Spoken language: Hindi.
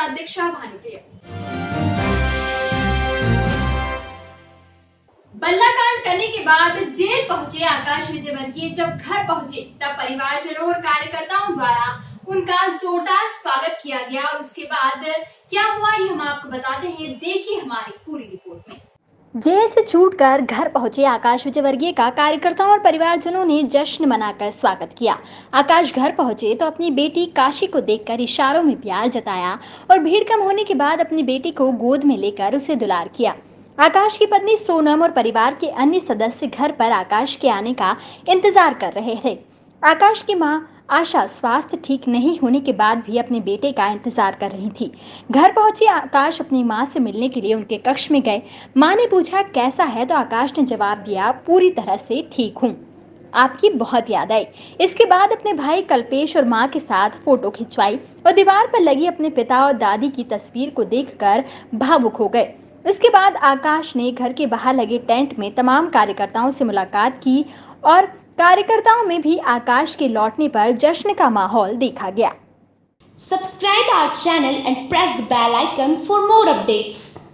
साथ दीक्षा भानुप्रिया बल्ला कांड करने के बाद जेल पहुँचे आकाश विजयवर्गीय जब घर पहुँचे, तब परिवारजनों और कार्यकर्ताओं द्वारा उनका जोरदार स्वागत किया गया और उसके बाद क्या हुआ, ये हम आपको बताते हैं। देखिए हमारी पूरी रिपोर्ट में। जेल से छूटकर घर पहुँचे आकाश विजयवर्गीय का कार्यकर्ताओं और परिवारजनों ने जश्न मनाकर स्वागत किया। आकाश घर पहुँचे तो अपनी बेटी काशी को देखकर इशारों में प्यार जताया और भीड़ कम होने के बाद अपनी बेटी को गोद में लेकर उसे दुलार किया। आकाश की पत्नी सोनम और परिवार के अन्य सदस्य घर पर आकाश के आने का इंतज़ार कर रहे थे। आकाश की माँ आशा स्वास्थ्य ठीक नहीं होने के बाद भी अपने बेटे का इंतज़ार कर रही थी। घर पहुँची, आकाश अपनी माँ से मिलने के लिए उनके कक्ष में गए। माँ ने पूछा, कैसा है? तो आकाश ने जवाब दिया, पूरी तरह से ठीक हूँ। आपकी बहुत याद आई। इसके बाद अपने भाई कल्पेश और माँ के साथ फ़ोटो खिंचवाई और दीवार पर लगी अपने पिता और दादी की तस्वीर को देखकर भावुक हो गए। इसके बाद आकाश ने घर के बाहर लगे टेंट में तमाम कार्यकर्ताओं से मुलाकात की और कार्यकर्ताओं में भी आकाश के लौटने पर जश्न का माहौल देखा गया। Subscribe our channel and press the bell icon for more updates